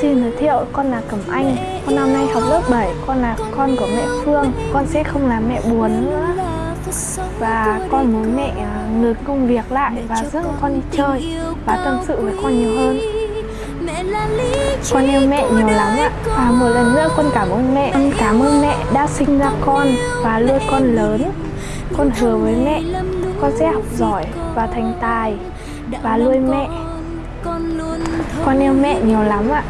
Xin giới thiệu, con là Cẩm Anh. Con năm nay học lớp 7, con là con của mẹ Phương. Con sẽ không làm mẹ buồn nữa. Và con muốn mẹ à, ngừng công việc lại và dẫn con đi chơi và tâm sự với con nhiều hơn. Con yêu mẹ nhiều lắm ạ. Và một lần nữa con cảm ơn mẹ. Con cảm ơn mẹ đã sinh ra con và nuôi con lớn. Con hứa với mẹ, con sẽ học giỏi và thành tài và nuôi mẹ. Con yêu mẹ nhiều lắm ạ.